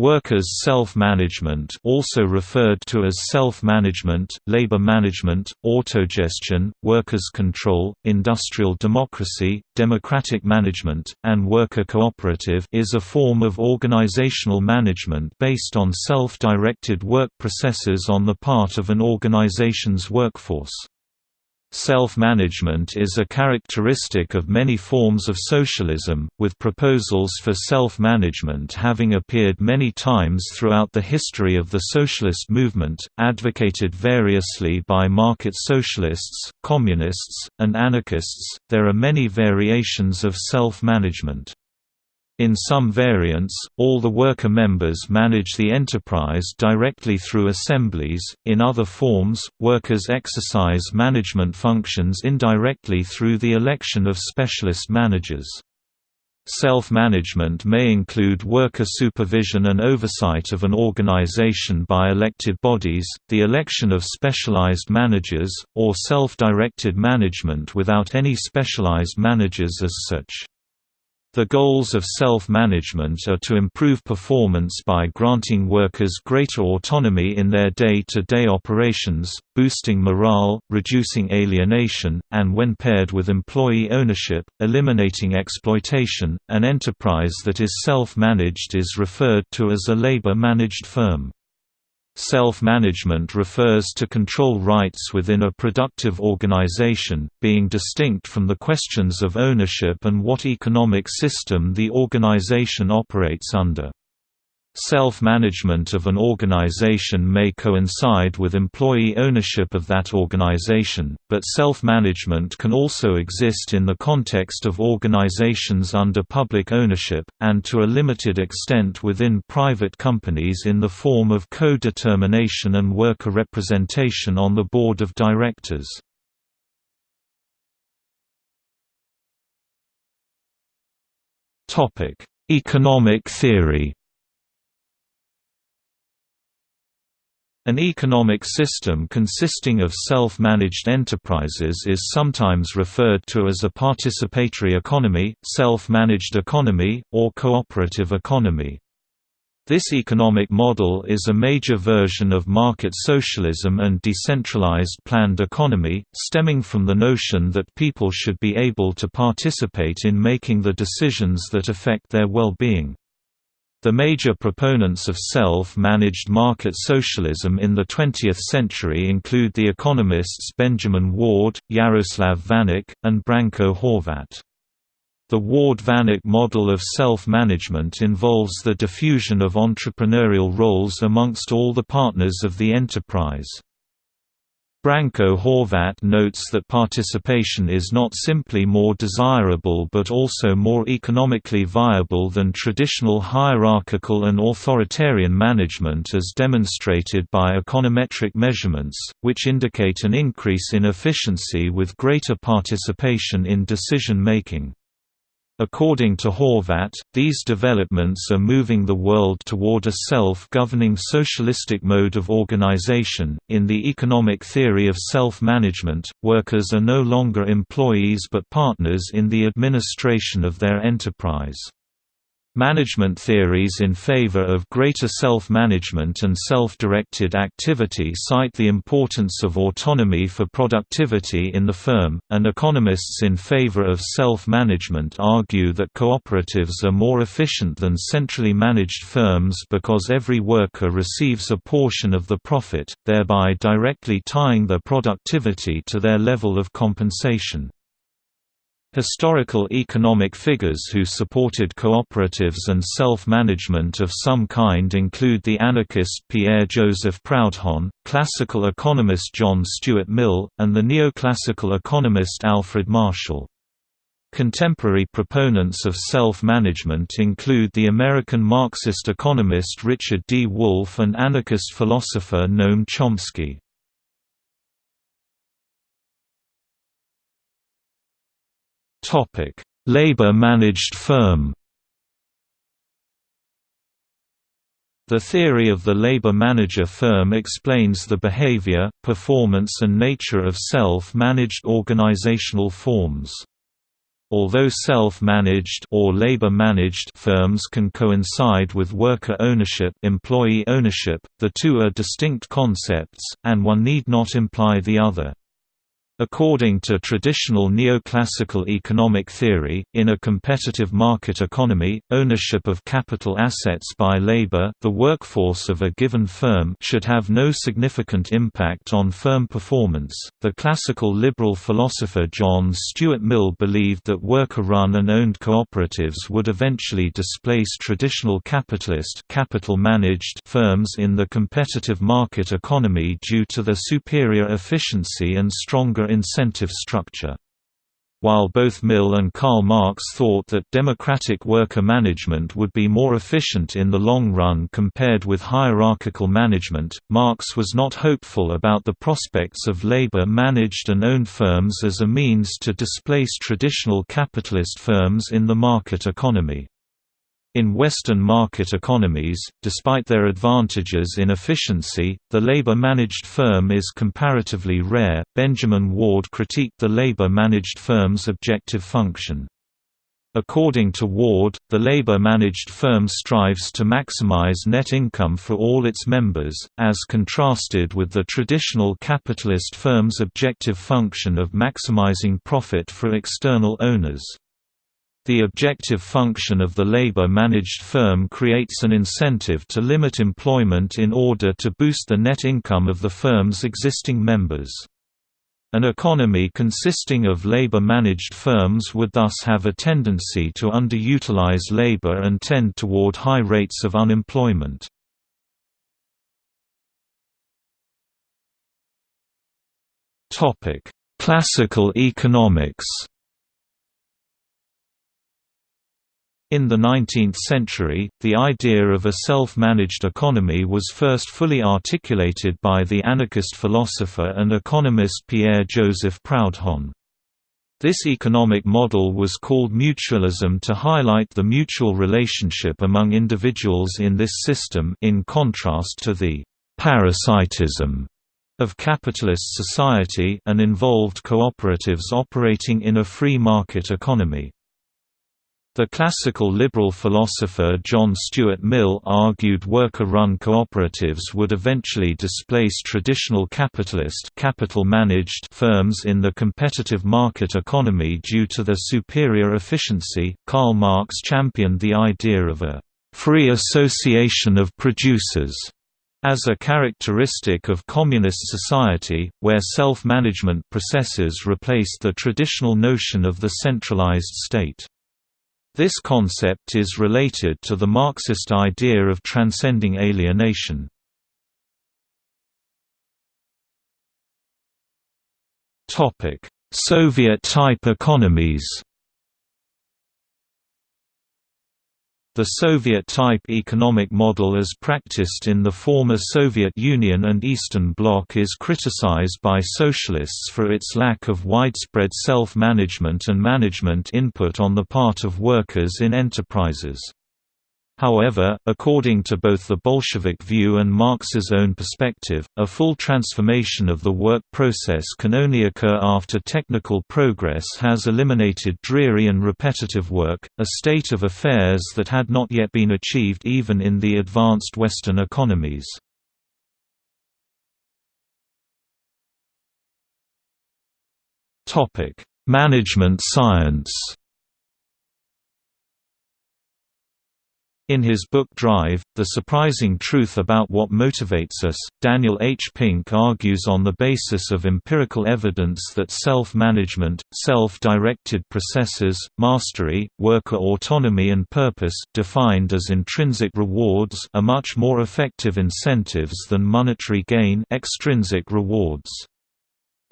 Workers' self-management also referred to as self-management, labor management, autogestion, workers' control, industrial democracy, democratic management, and worker cooperative is a form of organizational management based on self-directed work processes on the part of an organization's workforce. Self-management is a characteristic of many forms of socialism, with proposals for self-management having appeared many times throughout the history of the socialist movement, advocated variously by market socialists, communists, and anarchists. There are many variations of self-management. In some variants, all the worker members manage the enterprise directly through assemblies, in other forms, workers exercise management functions indirectly through the election of specialist managers. Self-management may include worker supervision and oversight of an organization by elected bodies, the election of specialized managers, or self-directed management without any specialized managers as such. The goals of self-management are to improve performance by granting workers greater autonomy in their day-to-day -day operations, boosting morale, reducing alienation, and when paired with employee ownership, eliminating exploitation. An enterprise that is self-managed is referred to as a labor-managed firm. Self-management refers to control rights within a productive organization, being distinct from the questions of ownership and what economic system the organization operates under. Self-management of an organization may coincide with employee ownership of that organization, but self-management can also exist in the context of organizations under public ownership, and to a limited extent within private companies in the form of co-determination and worker representation on the board of directors. Economic theory An economic system consisting of self-managed enterprises is sometimes referred to as a participatory economy, self-managed economy, or cooperative economy. This economic model is a major version of market socialism and decentralized planned economy, stemming from the notion that people should be able to participate in making the decisions that affect their well-being. The major proponents of self-managed market socialism in the 20th century include the economists Benjamin Ward, Jaroslav Vanek, and Branko Horvat. The Ward-Vanek model of self-management involves the diffusion of entrepreneurial roles amongst all the partners of the enterprise. Branko Horvat notes that participation is not simply more desirable but also more economically viable than traditional hierarchical and authoritarian management as demonstrated by econometric measurements, which indicate an increase in efficiency with greater participation in decision-making. According to Horvat, these developments are moving the world toward a self-governing socialistic mode of organization. In the economic theory of self-management, workers are no longer employees but partners in the administration of their enterprise. Management theories in favor of greater self-management and self-directed activity cite the importance of autonomy for productivity in the firm, and economists in favor of self-management argue that cooperatives are more efficient than centrally managed firms because every worker receives a portion of the profit, thereby directly tying their productivity to their level of compensation. Historical economic figures who supported cooperatives and self-management of some kind include the anarchist Pierre-Joseph Proudhon, classical economist John Stuart Mill, and the neoclassical economist Alfred Marshall. Contemporary proponents of self-management include the American Marxist economist Richard D. Wolff and anarchist philosopher Noam Chomsky. Labor-managed firm The theory of the labor manager firm explains the behavior, performance and nature of self-managed organizational forms. Although self-managed or labor-managed firms can coincide with worker ownership, employee ownership, the two are distinct concepts and one need not imply the other. According to traditional neoclassical economic theory, in a competitive market economy, ownership of capital assets by labor the workforce of a given firm should have no significant impact on firm performance. The classical liberal philosopher John Stuart Mill believed that worker-run and owned cooperatives would eventually displace traditional capitalist capital-managed firms in the competitive market economy due to their superior efficiency and stronger incentive structure. While both Mill and Karl Marx thought that democratic worker management would be more efficient in the long run compared with hierarchical management, Marx was not hopeful about the prospects of labor-managed and owned firms as a means to displace traditional capitalist firms in the market economy. In Western market economies, despite their advantages in efficiency, the labor-managed firm is comparatively rare. Benjamin Ward critiqued the labor-managed firm's objective function. According to Ward, the labor-managed firm strives to maximize net income for all its members, as contrasted with the traditional capitalist firm's objective function of maximizing profit for external owners. The objective function of the labor-managed firm creates an incentive to limit employment in order to boost the net income of the firm's existing members. An economy consisting of labor-managed firms would thus have a tendency to underutilize labor and tend toward high rates of unemployment. Classical economics In the 19th century, the idea of a self-managed economy was first fully articulated by the anarchist philosopher and economist Pierre-Joseph Proudhon. This economic model was called mutualism to highlight the mutual relationship among individuals in this system in contrast to the «parasitism» of capitalist society and involved cooperatives operating in a free market economy. The classical liberal philosopher John Stuart Mill argued worker-run cooperatives would eventually displace traditional capitalist capital-managed firms in the competitive market economy due to their superior efficiency. Karl Marx championed the idea of a free association of producers as a characteristic of communist society, where self-management processes replaced the traditional notion of the centralized state. This concept is related to the Marxist idea of transcending alienation. Soviet-type economies The Soviet-type economic model as practiced in the former Soviet Union and Eastern Bloc is criticized by socialists for its lack of widespread self-management and management input on the part of workers in enterprises. However, according to both the Bolshevik view and Marx's own perspective, a full transformation of the work process can only occur after technical progress has eliminated dreary and repetitive work, a state of affairs that had not yet been achieved even in the advanced Western economies. Management science In his book Drive, The Surprising Truth About What Motivates Us, Daniel H. Pink argues on the basis of empirical evidence that self-management, self-directed processes, mastery, worker autonomy and purpose defined as intrinsic rewards are much more effective incentives than monetary gain extrinsic rewards.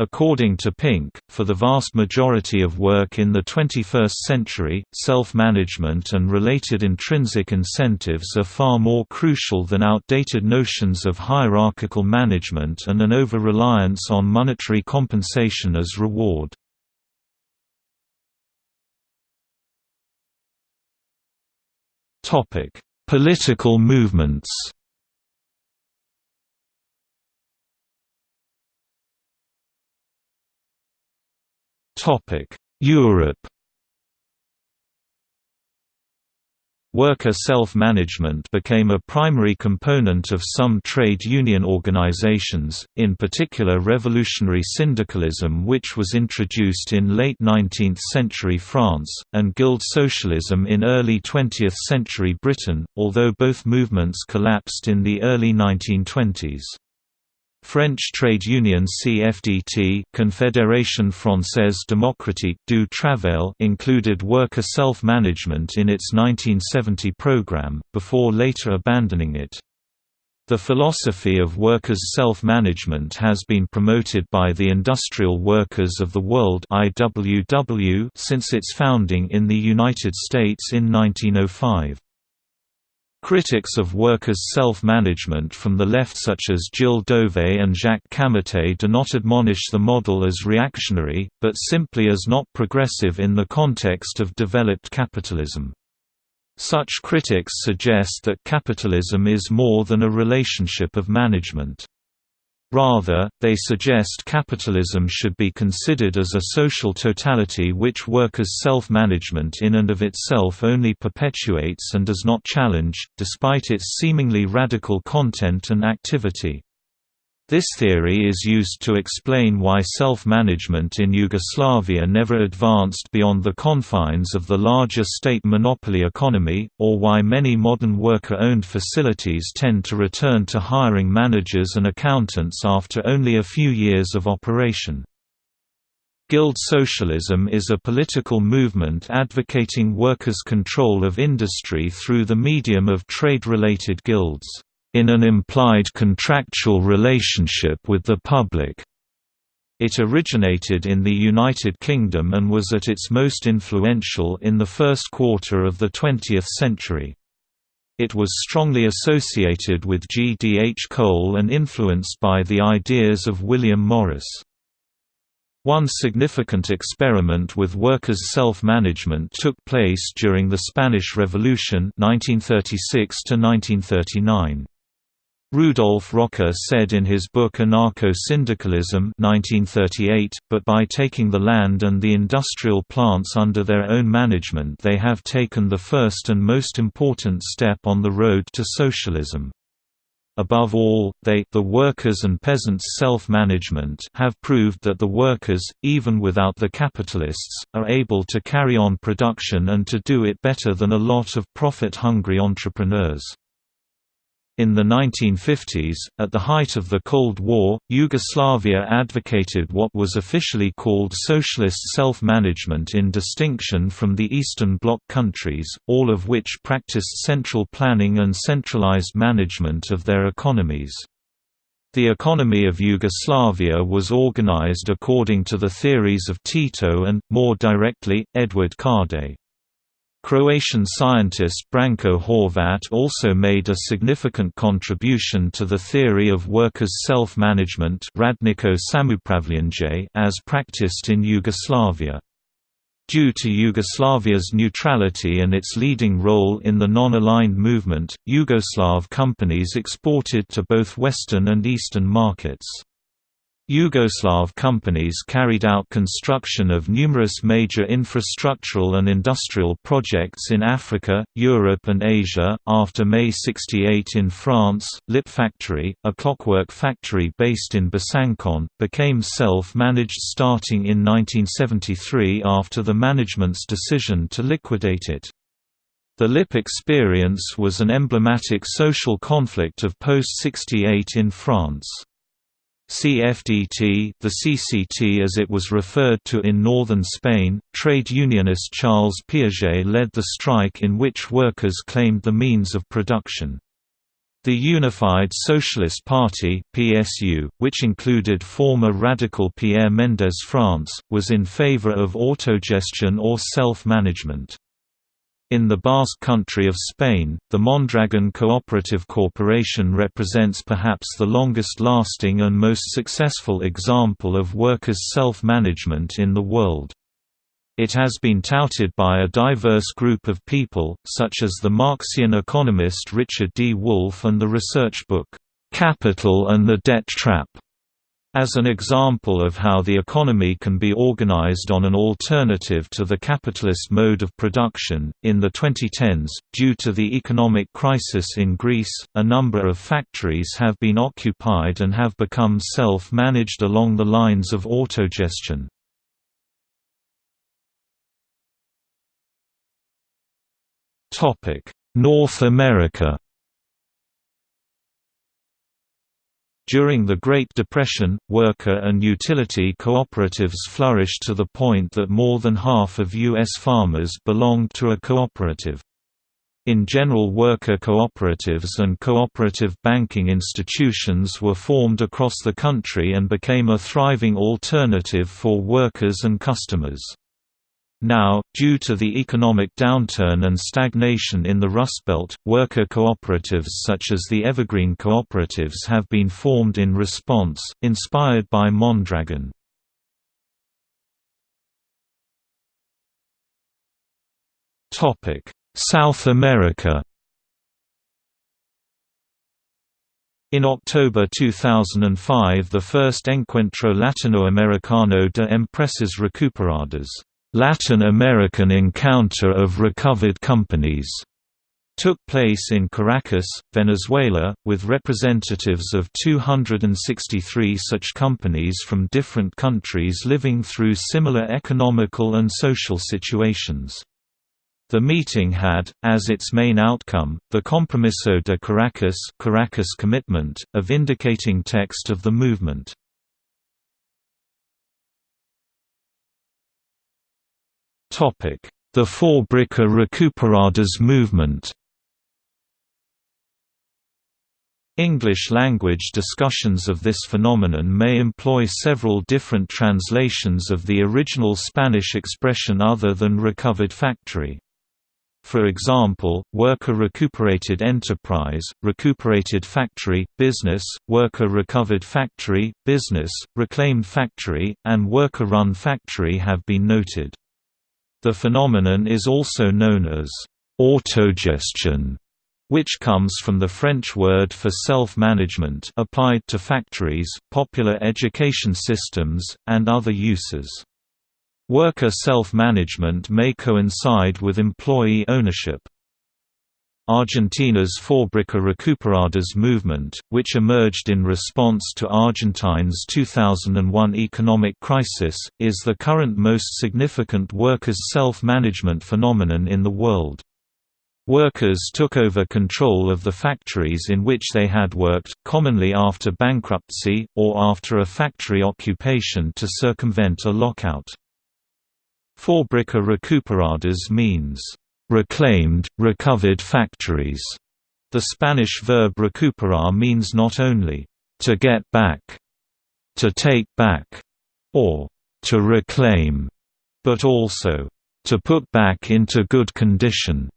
According to Pink, for the vast majority of work in the 21st century, self-management and related intrinsic incentives are far more crucial than outdated notions of hierarchical management and an over-reliance on monetary compensation as reward. Political movements Europe Worker self-management became a primary component of some trade union organizations, in particular revolutionary syndicalism which was introduced in late 19th century France, and guild socialism in early 20th century Britain, although both movements collapsed in the early 1920s. French trade union CFDT Confédération Française Démocratique du Travail included worker self-management in its 1970 program, before later abandoning it. The philosophy of workers' self-management has been promoted by the Industrial Workers of the World IWW since its founding in the United States in 1905. Critics of workers' self-management from the left such as Gilles Dauvé and Jacques Camatte do not admonish the model as reactionary, but simply as not progressive in the context of developed capitalism. Such critics suggest that capitalism is more than a relationship of management. Rather, they suggest capitalism should be considered as a social totality which workers' self-management in and of itself only perpetuates and does not challenge, despite its seemingly radical content and activity. This theory is used to explain why self-management in Yugoslavia never advanced beyond the confines of the larger state monopoly economy, or why many modern worker-owned facilities tend to return to hiring managers and accountants after only a few years of operation. Guild socialism is a political movement advocating workers' control of industry through the medium of trade-related guilds in an implied contractual relationship with the public. It originated in the United Kingdom and was at its most influential in the first quarter of the 20th century. It was strongly associated with G. D. H. Cole and influenced by the ideas of William Morris. One significant experiment with workers' self-management took place during the Spanish Revolution 1936 -1939. Rudolf Rocker said in his book Anarcho-Syndicalism but by taking the land and the industrial plants under their own management they have taken the first and most important step on the road to socialism. Above all, they the workers and peasants' self-management have proved that the workers, even without the capitalists, are able to carry on production and to do it better than a lot of profit-hungry entrepreneurs. In the 1950s, at the height of the Cold War, Yugoslavia advocated what was officially called socialist self-management in distinction from the Eastern Bloc countries, all of which practiced central planning and centralized management of their economies. The economy of Yugoslavia was organized according to the theories of Tito and, more directly, Edvard Kardelj. Croatian scientist Branko Horvat also made a significant contribution to the theory of workers' self-management as practiced in Yugoslavia. Due to Yugoslavia's neutrality and its leading role in the non-aligned movement, Yugoslav companies exported to both Western and Eastern markets. Yugoslav companies carried out construction of numerous major infrastructural and industrial projects in Africa, Europe, and Asia. After May 68 in France, Lip Factory, a clockwork factory based in Besançon, became self managed starting in 1973 after the management's decision to liquidate it. The LIP experience was an emblematic social conflict of post 68 in France. CFDT the CCT as it was referred to in northern Spain, trade unionist Charles Piaget led the strike in which workers claimed the means of production. The Unified Socialist Party PSU, which included former radical Pierre Mendès France, was in favor of autogestion or self-management. In the Basque Country of Spain, the Mondragon Cooperative Corporation represents perhaps the longest-lasting and most successful example of workers' self-management in the world. It has been touted by a diverse group of people, such as the Marxian economist Richard D. Wolff and the research book, "'Capital and the Debt Trap' As an example of how the economy can be organized on an alternative to the capitalist mode of production, in the 2010s, due to the economic crisis in Greece, a number of factories have been occupied and have become self-managed along the lines of autogestion. North America During the Great Depression, worker and utility cooperatives flourished to the point that more than half of U.S. farmers belonged to a cooperative. In general worker cooperatives and cooperative banking institutions were formed across the country and became a thriving alternative for workers and customers. Now, due to the economic downturn and stagnation in the Rust Belt, worker cooperatives such as the Evergreen Cooperatives have been formed in response, inspired by Mondragon. South America In October 2005 the first Encuentro Latinoamericano de Empresas Recuperadas Latin American Encounter of Recovered Companies took place in Caracas, Venezuela, with representatives of 263 such companies from different countries living through similar economical and social situations. The meeting had, as its main outcome, the Compromiso de Caracas, Caracas Commitment, a vindicating text of the movement. The Fábrica Recuperadas movement English-language discussions of this phenomenon may employ several different translations of the original Spanish expression other than recovered factory. For example, worker recuperated enterprise, recuperated factory, business, worker recovered factory, business, reclaimed factory, and worker-run factory have been noted. The phenomenon is also known as autogestion, which comes from the French word for self-management applied to factories, popular education systems, and other uses. Worker self-management may coincide with employee ownership. Argentina's Fábrica Recuperadas movement, which emerged in response to Argentine's 2001 economic crisis, is the current most significant workers' self-management phenomenon in the world. Workers took over control of the factories in which they had worked, commonly after bankruptcy, or after a factory occupation to circumvent a lockout. Fábrica Recuperadas means reclaimed, recovered factories. The Spanish verb recuperar means not only to get back, to take back, or to reclaim, but also to put back into good condition.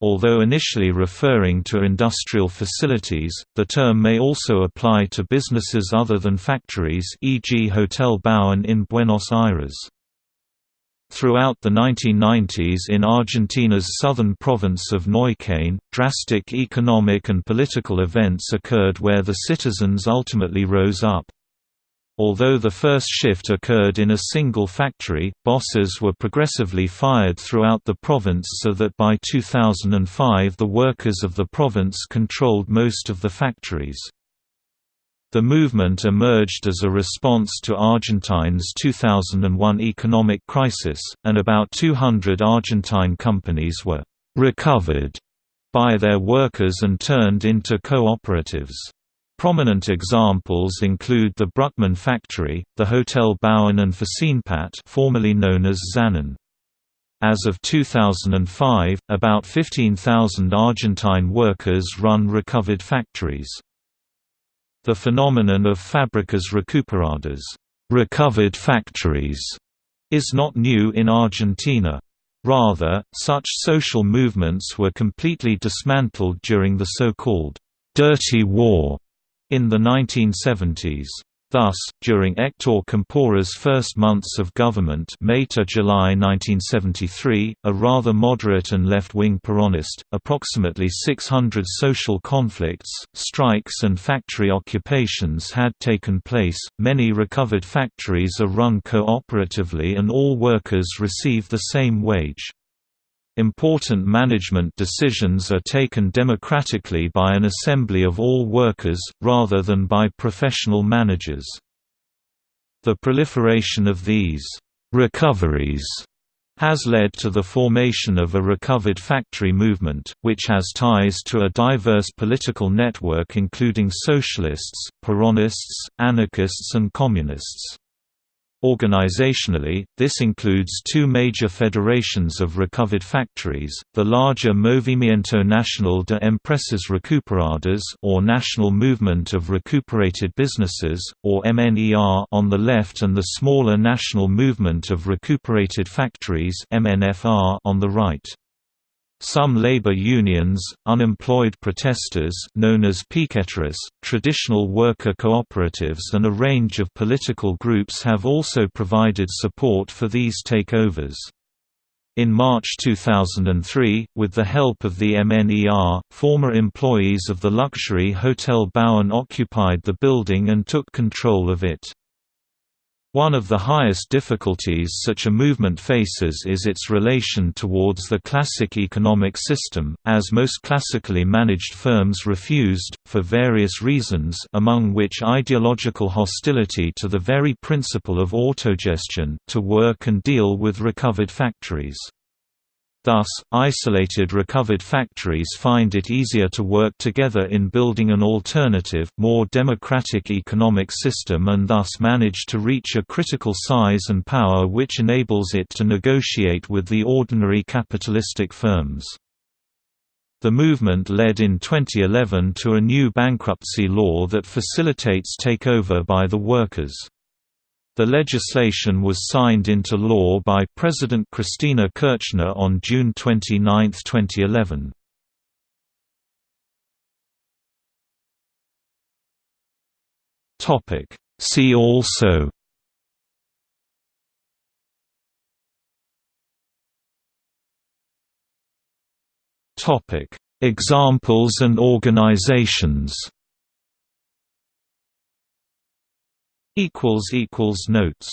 Although initially referring to industrial facilities, the term may also apply to businesses other than factories e.g. Hotel Bauen in Buenos Aires. Throughout the 1990s in Argentina's southern province of Neuquén, drastic economic and political events occurred where the citizens ultimately rose up. Although the first shift occurred in a single factory, bosses were progressively fired throughout the province so that by 2005 the workers of the province controlled most of the factories. The movement emerged as a response to Argentine's 2001 economic crisis, and about 200 Argentine companies were «recovered» by their workers and turned into cooperatives. Prominent examples include the Brukman factory, the Hotel Bauen and FaSinPat formerly known as Zanon. As of 2005, about 15,000 Argentine workers run recovered factories. The phenomenon of fábricas recuperadas recovered factories", is not new in Argentina. Rather, such social movements were completely dismantled during the so-called «dirty war» in the 1970s. Thus, during Hector Campora's first months of government May to July 1973, a rather moderate and left-wing Peronist, approximately 600 social conflicts, strikes and factory occupations had taken place, many recovered factories are run cooperatively and all workers receive the same wage. Important management decisions are taken democratically by an assembly of all workers, rather than by professional managers. The proliferation of these «recoveries» has led to the formation of a recovered factory movement, which has ties to a diverse political network including socialists, Peronists, anarchists and communists. Organizationally, this includes two major federations of recovered factories, the larger Movimiento Nacional de Empresas Recuperadas or National Movement of Recuperated Businesses, or MNER on the left and the smaller National Movement of Recuperated Factories MNFR on the right. Some labor unions, unemployed protesters known as piqueteros, traditional worker cooperatives and a range of political groups have also provided support for these takeovers. In March 2003, with the help of the MNER, former employees of the luxury Hotel Bauen occupied the building and took control of it. One of the highest difficulties such a movement faces is its relation towards the classic economic system, as most classically managed firms refused, for various reasons among which ideological hostility to the very principle of autogestion, to work and deal with recovered factories. Thus, isolated recovered factories find it easier to work together in building an alternative, more democratic economic system and thus manage to reach a critical size and power which enables it to negotiate with the ordinary capitalistic firms. The movement led in 2011 to a new bankruptcy law that facilitates takeover by the workers. The legislation was signed into law by President Cristina Kirchner on June 29, 2011. See also Examples and organizations equals equals notes